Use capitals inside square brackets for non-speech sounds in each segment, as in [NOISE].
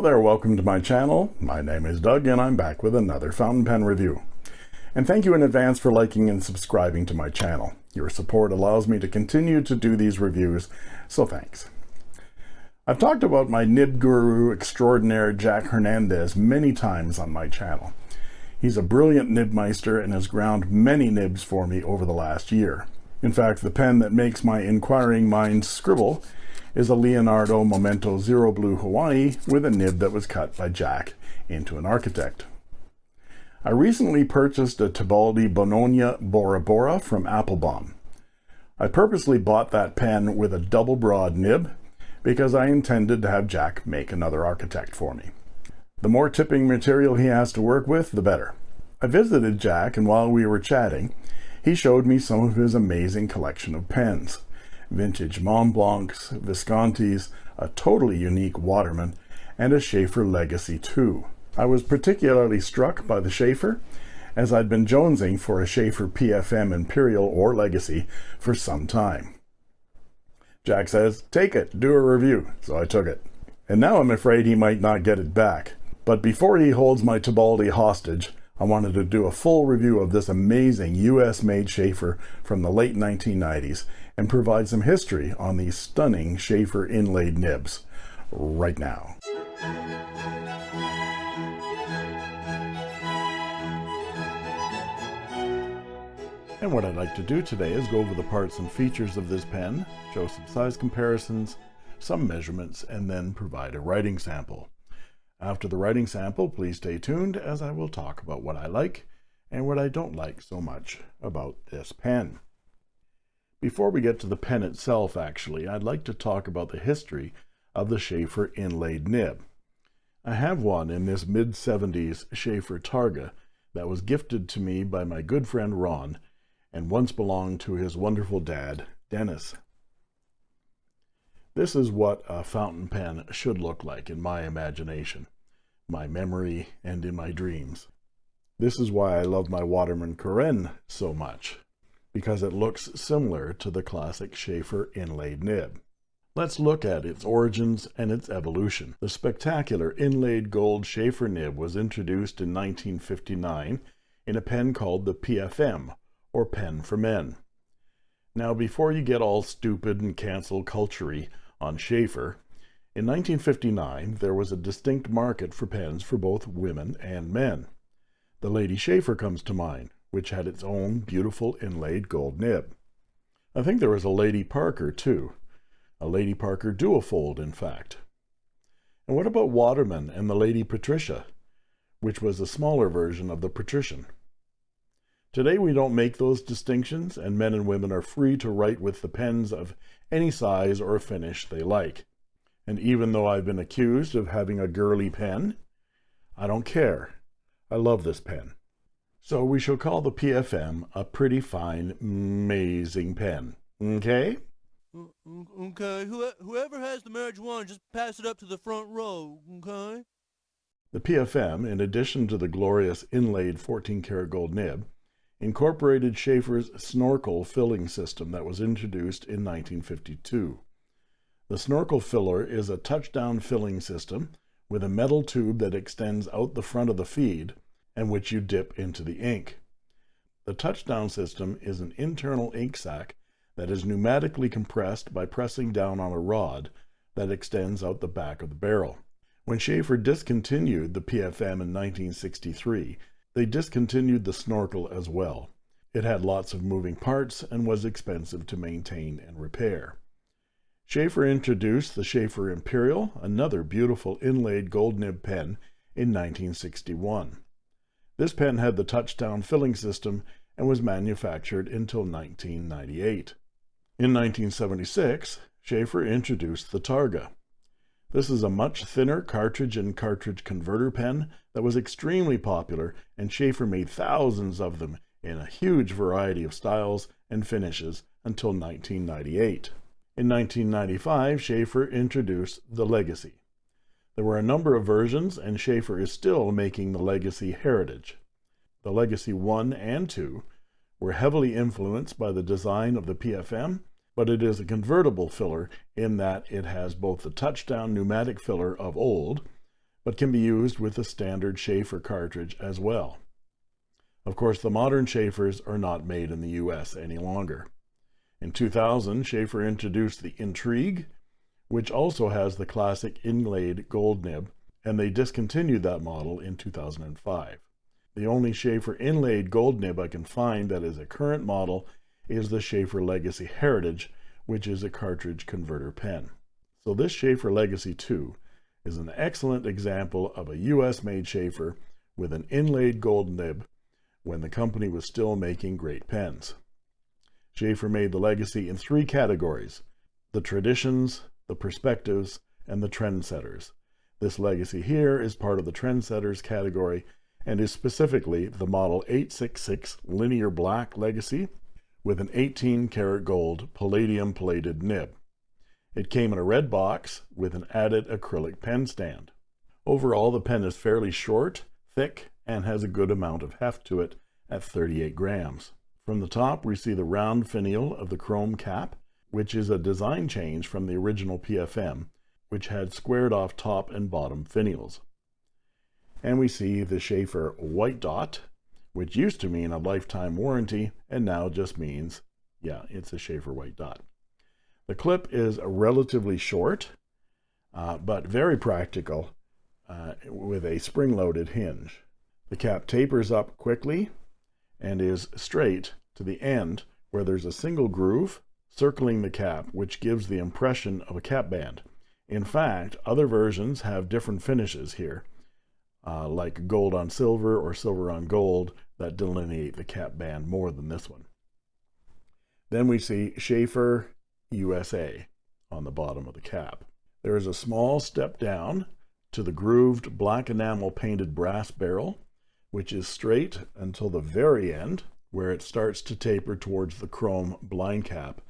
Hello there, welcome to my channel. My name is Doug and I'm back with another fountain pen review. And thank you in advance for liking and subscribing to my channel. Your support allows me to continue to do these reviews, so thanks. I've talked about my nib guru extraordinaire Jack Hernandez many times on my channel. He's a brilliant nibmeister and has ground many nibs for me over the last year. In fact, the pen that makes my inquiring mind scribble is a Leonardo Momento Zero Blue Hawaii with a nib that was cut by Jack into an architect. I recently purchased a Tibaldi Bononia Bora Bora from Appelboom. I purposely bought that pen with a double broad nib because I intended to have Jack make another architect for me. The more tipping material he has to work with, the better. I visited Jack, and while we were chatting, he showed me some of his amazing collection of pens vintage Mont Blancs, Viscontis, a totally unique Waterman, and a Sheaffer Legacy 2. I was particularly struck by the Sheaffer, as I'd been jonesing for a Sheaffer PFM Imperial or Legacy for some time. Jack says, take it, do a review, so I took it. And now I'm afraid he might not get it back. But before he holds my Tibaldi hostage, I wanted to do a full review of this amazing US-made Sheaffer from the late 1990s and provide some history on these stunning Sheaffer inlaid nibs right now. And what I'd like to do today is go over the parts and features of this pen, show some size comparisons, some measurements, and then provide a writing sample. After the writing sample, please stay tuned as I will talk about what I like and what I don't like so much about this pen. Before we get to the pen itself, actually, I'd like to talk about the history of the Sheaffer inlaid nib. I have one in this mid-70s Sheaffer Targa that was gifted to me by my good friend Ron and once belonged to his wonderful dad, Dennis. This is what a fountain pen should look like in my imagination, my memory, and in my dreams. This is why I love my Waterman Carène so much, because it looks similar to the classic Sheaffer inlaid nib. Let's look at its origins and its evolution. The spectacular inlaid gold Sheaffer nib was introduced in 1959 in a pen called the PFM, or Pen for Men. Now, before you get all stupid and cancel culture on Sheaffer, in 1959 there was a distinct market for pens for both women and men. The Lady Sheaffer comes to mind, which had its own beautiful inlaid gold nib. I think there was a Lady Parker, too. A Lady Parker duofold, in fact. And what about Waterman and the Lady Patricia, which was a smaller version of the Patrician? Today we don't make those distinctions, and men and women are free to write with the pens of any size or finish they like. And even though I've been accused of having a girly pen, I don't care. I love this pen. So we shall call the PFM a pretty fine, amazing pen. Okay? Mm, okay, whoever has the marijuana, just pass it up to the front row, okay? The PFM, in addition to the glorious inlaid 14 karat gold nib, incorporated Sheaffer's snorkel filling system that was introduced in 1952. The snorkel filler is a touchdown filling system with a metal tube that extends out the front of the feed and which you dip into the ink. The touchdown system is an internal ink sac that is pneumatically compressed by pressing down on a rod that extends out the back of the barrel. When Sheaffer discontinued the PFM in 1963, they discontinued the snorkel as well. It had lots of moving parts and was expensive to maintain and repair. Sheaffer introduced the Sheaffer Imperial, another beautiful inlaid gold nib pen, in 1961. This pen had the touchdown filling system and was manufactured until 1998. In 1976, Sheaffer introduced the Targa. This is a much thinner cartridge and cartridge converter pen that was extremely popular and Sheaffer made thousands of them in a huge variety of styles and finishes until 1998. In 1995, Sheaffer introduced the Legacy. There were a number of versions and Sheaffer is still making the Legacy Heritage. The Legacy 1 and 2 were heavily influenced by the design of the PFM but it is a convertible filler in that it has both the touchdown pneumatic filler of old, but can be used with the standard Sheaffer cartridge as well. Of course, the modern Sheaffers are not made in the US any longer. In 2000, Sheaffer introduced the Intrigue, which also has the classic inlaid gold nib, and they discontinued that model in 2005. The only Sheaffer inlaid gold nib I can find that is a current model is the Sheaffer Legacy Heritage, which is a cartridge converter pen. So this Sheaffer Legacy 2 is an excellent example of a US-made Sheaffer with an inlaid gold nib when the company was still making great pens. Sheaffer made the Legacy in three categories, the traditions, the perspectives, and the trendsetters. This Legacy here is part of the trendsetters category and is specifically the model 866 linear black Legacy with an 18 karat gold palladium plated nib. It came in a red box with an added acrylic pen stand. Overall, the pen is fairly short, thick, and has a good amount of heft to it at 38 grams. From the top, we see the round finial of the chrome cap, which is a design change from the original PFM, which had squared off top and bottom finials. And we see the Sheaffer white dot, which used to mean a lifetime warranty and now just means, yeah, it's a Sheaffer white dot. The clip is relatively short, uh, but very practical uh, with a spring-loaded hinge. The cap tapers up quickly and is straight to the end where there's a single groove circling the cap, which gives the impression of a cap band. In fact, other versions have different finishes here, uh, like gold on silver or silver on gold that delineate the cap band more than this one. Then we see Sheaffer USA on the bottom of the cap. There is a small step down to the grooved black enamel painted brass barrel, which is straight until the very end, where it starts to taper towards the chrome blind cap,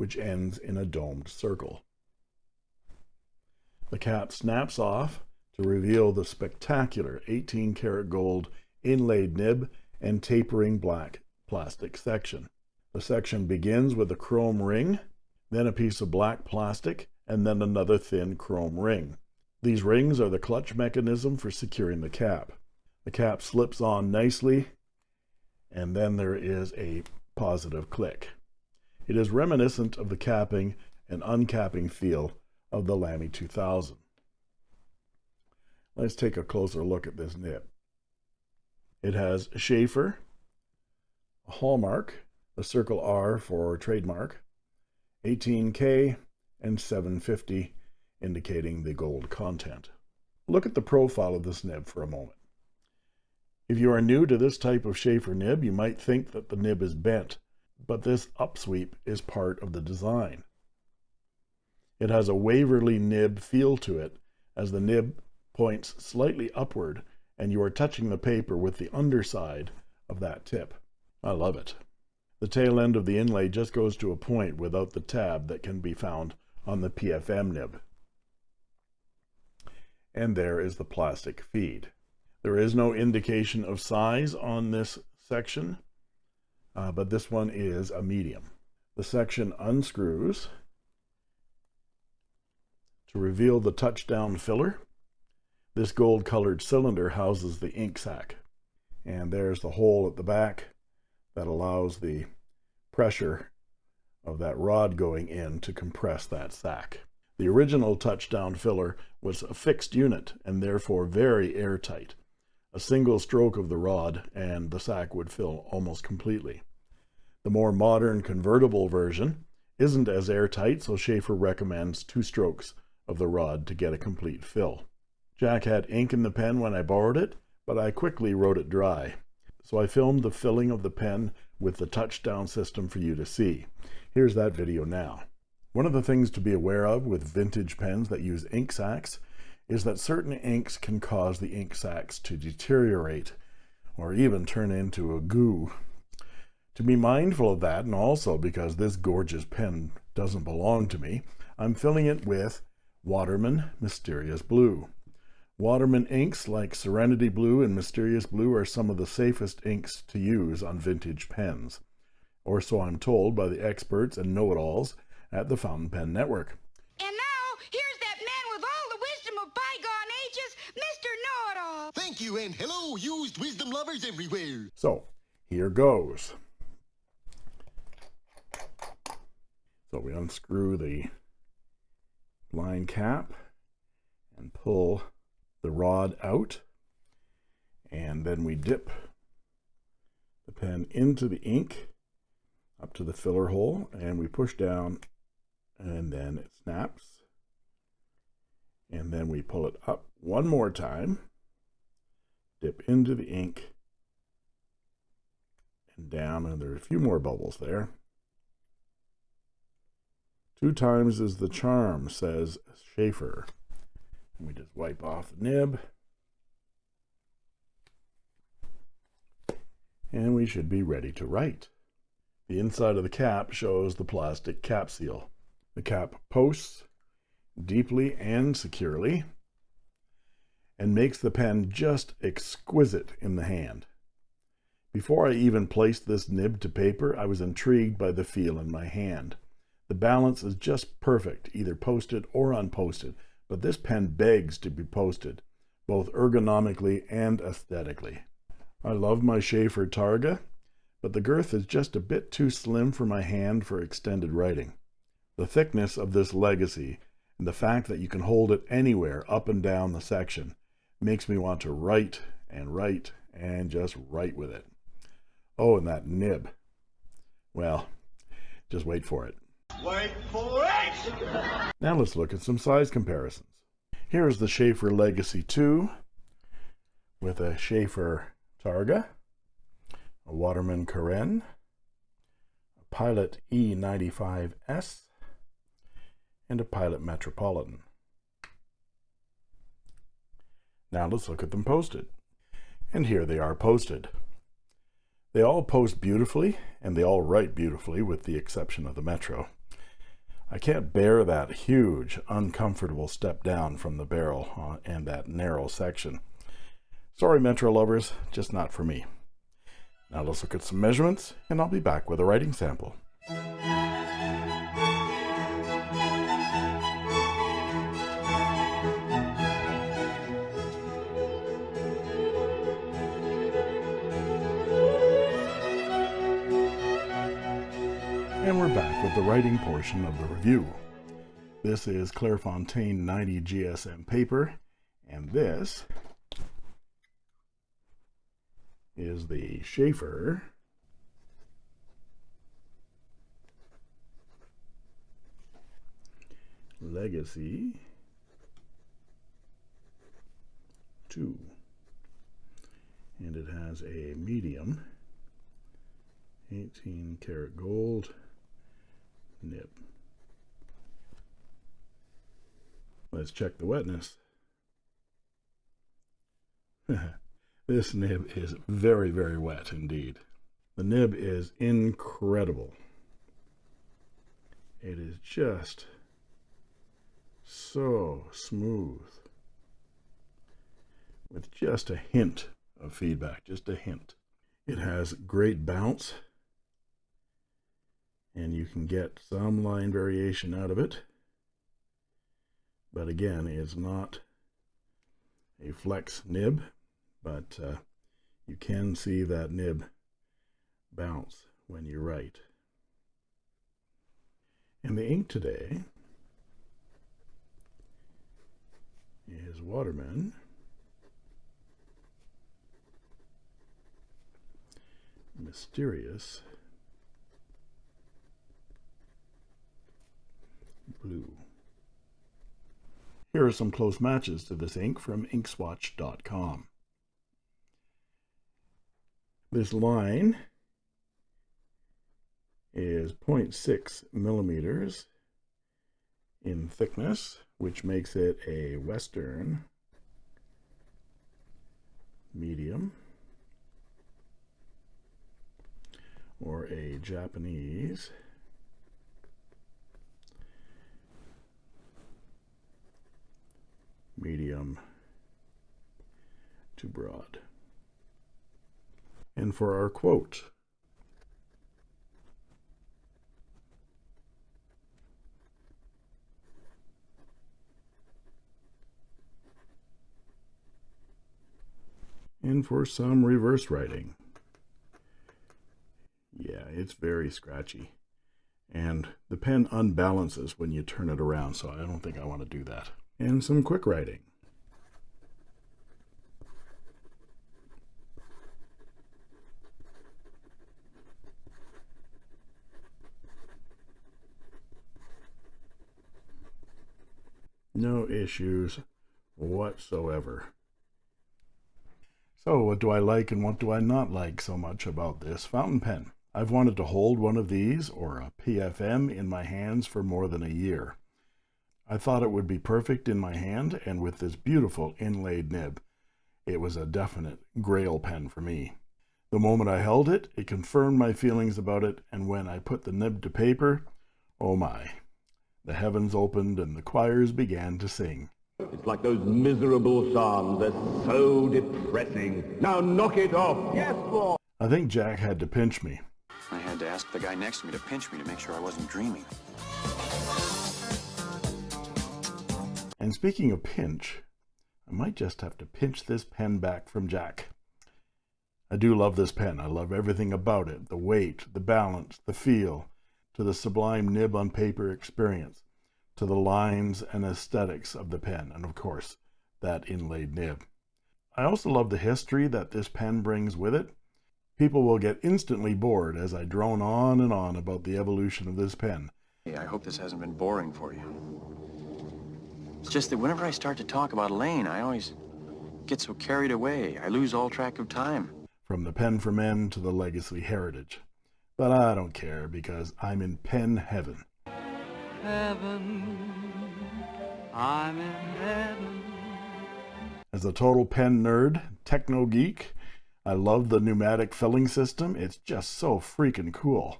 which ends in a domed circle. The cap snaps off to reveal the spectacular 18 karat gold inlaid nib and tapering black plastic section. The section begins with a chrome ring, then a piece of black plastic, and then another thin chrome ring. These rings are the clutch mechanism for securing the cap. The cap slips on nicely, and then there is a positive click. It is reminiscent of the capping and uncapping feel of the Lamy 2000. Let's take a closer look at this nib. It has Sheaffer, a hallmark, the circle R for trademark, 18K, and 750, indicating the gold content. Look at the profile of this nib for a moment. If you are new to this type of Sheaffer nib, you might think that the nib is bent, but this upsweep is part of the design. It has a Waverley nib feel to it as the nib points slightly upward and you are touching the paper with the underside of that tip. I love it. The tail end of the inlay just goes to a point without the tab that can be found on the PFM nib. And there is the plastic feed. There is no indication of size on this section, uh, but this one is a medium. The section unscrews to reveal the touchdown filler. This gold colored cylinder houses the ink sac. And there's the hole at the back that allows the pressure of that rod going in to compress that sac. The original touchdown filler was a fixed unit and therefore very airtight. A single stroke of the rod and the sack would fill almost completely. The more modern convertible version isn't as airtight, so Sheaffer recommends two strokes of the rod to get a complete fill. Jack had ink in the pen when I borrowed it, but I quickly wrote it dry. So I filmed the filling of the pen with the touchdown system for you to see. Here's that video now. One of the things to be aware of with vintage pens that use ink sacs is that certain inks can cause the ink sacs to deteriorate or even turn into a goo. To be mindful of that, and also because this gorgeous pen doesn't belong to me, I'm filling it with Waterman Mysterious Blue. Waterman inks like Serenity Blue and Mysterious Blue are some of the safest inks to use on vintage pens, or so I'm told by the experts and know-it-alls at the Fountain Pen Network. And now, here's that man with all the wisdom of bygone ages, Mr. and hello, used wisdom lovers everywhere. So, here goes. So we unscrew the line cap and pull the rod out and then we dip the pen into the ink up to the filler hole and we push down and then it snaps and then we pull it up one more time dip into the ink and down and there are a few more bubbles there two times is the charm says Sheaffer and we just wipe off the nib and we should be ready to write. The inside of the cap shows the plastic cap seal. The cap posts deeply and securely and makes the pen just exquisite in the hand. Before I even placed this nib to paper, I was intrigued by the feel in my hand. The balance is just perfect, either posted or unposted, but this pen begs to be posted, both ergonomically and aesthetically. I love my Sheaffer Targa, but the girth is just a bit too slim for my hand for extended writing. The thickness of this legacy and the fact that you can hold it anywhere up and down the section makes me want to write and write and just write with it. Oh, and that nib. Well, just wait for it. Wait for it! Now let's look at some size comparisons. Here is the Sheaffer Legacy 2 with a Sheaffer Targa, a Waterman Carène, a Pilot E95S, and a Pilot Metropolitan. Now let's look at them posted. And here they are posted. They all post beautifully, and they all write beautifully, with the exception of the Metro. I can't bear that huge, uncomfortable step down from the barrel uh, and that narrow section. Sorry, Metro lovers, just not for me. Now let's look at some measurements, and I'll be back with a writing sample. And we're back with the writing portion of the review. This is Clairefontaine 90 GSM paper, and this is the Sheaffer Legacy 2 and it has a medium 18 karat gold nib let's check the wetness [LAUGHS] This nib is very, very wet indeed. The nib is incredible. It is just so smooth with just a hint of feedback, just a hint. It has great bounce and you can get some line variation out of it. But again, it's not a flex nib but uh, you can see that nib bounce when you write. And the ink today is Waterman. Mysterious Blue. Here are some close matches to this ink from inkswatch.com. This line is 0.6 millimeters in thickness, which makes it a Western medium or a Japanese medium to broad and for our quote. And for some reverse writing. Yeah, it's very scratchy. And the pen unbalances when you turn it around, so I don't think I want to do that. And some quick writing. No issues whatsoever. So what do I like and what do I not like so much about this fountain pen? I've wanted to hold one of these or a PFM in my hands for more than a year. I thought it would be perfect in my hand and with this beautiful inlaid nib. It was a definite grail pen for me. The moment I held it, it confirmed my feelings about it, and when I put the nib to paper, oh my, the heavens opened and the choirs began to sing. It's like those miserable psalms. They're so depressing. Now knock it off. Yes, boy. I think Jack had to pinch me. I had to ask the guy next to me to pinch me to make sure I wasn't dreaming. And speaking of pinch, I might just have to pinch this pen back from Jack. I do love this pen. I love everything about it. The weight, the balance, the feel, to the sublime nib on paper experience, to the lines and aesthetics of the pen, and of course, that inlaid nib. I also love the history that this pen brings with it. People will get instantly bored as I drone on and on about the evolution of this pen. Hey, I hope this hasn't been boring for you. It's just that whenever I start to talk about Elaine, I always get so carried away. I lose all track of time. From the pen for men to the legacy heritage. But I don't care because I'm in pen heaven. Heaven, I'm in heaven. As a total pen nerd, techno geek, I love the pneumatic filling system. It's just so freaking cool.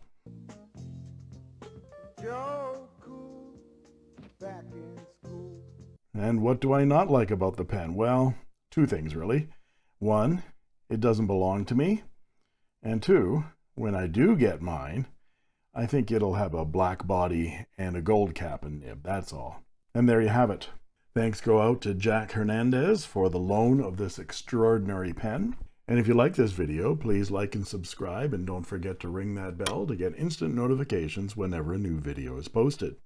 Joe Cool, back in school. And what do I not like about the pen? Well, two things really. One, it doesn't belong to me. And two, when I do get mine, I think it'll have a black body and a gold cap and nib, that's all. And there you have it. Thanks go out to Jack Hernandez for the loan of this extraordinary pen. And if you like this video, please like and subscribe and don't forget to ring that bell to get instant notifications whenever a new video is posted.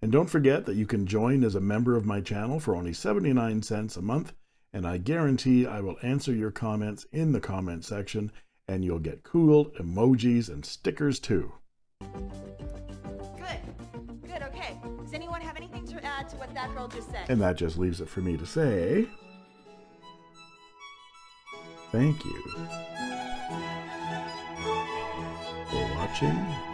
And don't forget that you can join as a member of my channel for only 79 cents a month, and I guarantee I will answer your comments in the comment section, and you'll get cool emojis and stickers too. Good. Good, okay. Does anyone have anything to add to what that girl just said? And that just leaves it for me to say, thank you for watching.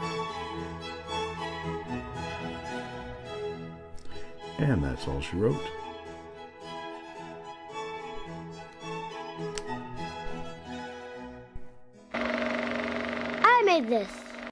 And that's all she wrote. I made this.